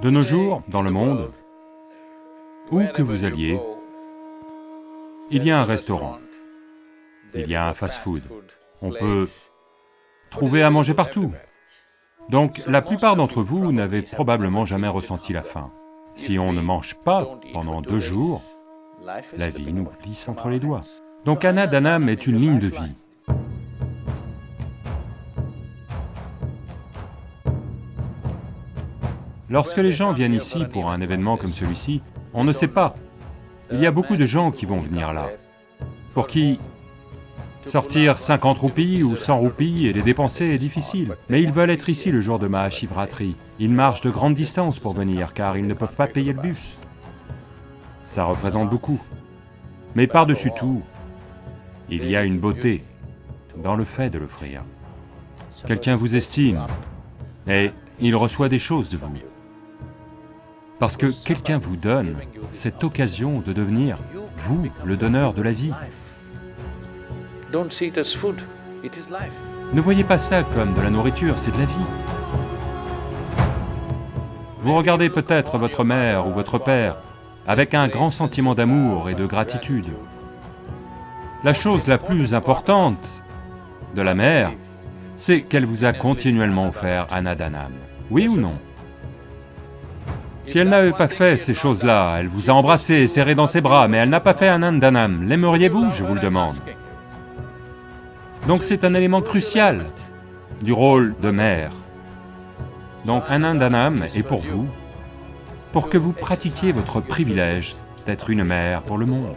De nos jours, dans le monde, où que vous alliez, il y a un restaurant, il y a un fast-food, on peut trouver à manger partout. Donc la plupart d'entre vous n'avez probablement jamais ressenti la faim. Si on ne mange pas pendant deux jours, la vie nous glisse entre les doigts. Donc Anna Danam est une ligne de vie. Lorsque les gens viennent ici pour un événement comme celui-ci, on ne sait pas. Il y a beaucoup de gens qui vont venir là, pour qui sortir 50 roupies ou 100 roupies et les dépenser est difficile. Mais ils veulent être ici le jour de Mahashivratri. Ils marchent de grandes distances pour venir, car ils ne peuvent pas payer le bus. Ça représente beaucoup. Mais par-dessus tout, il y a une beauté dans le fait de l'offrir. Quelqu'un vous estime, et il reçoit des choses de vous. Parce que quelqu'un vous donne cette occasion de devenir, vous, le donneur de la vie. Ne voyez pas ça comme de la nourriture, c'est de la vie. Vous regardez peut-être votre mère ou votre père avec un grand sentiment d'amour et de gratitude. La chose la plus importante de la mère, c'est qu'elle vous a continuellement offert Anadanam. Oui ou non? Si elle n'avait pas fait ces choses-là, elle vous a embrassé, serré dans ses bras, mais elle n'a pas fait un Anandanam, l'aimeriez-vous, je vous le demande Donc c'est un élément crucial du rôle de mère. Donc Anandanam est pour vous, pour que vous pratiquiez votre privilège d'être une mère pour le monde.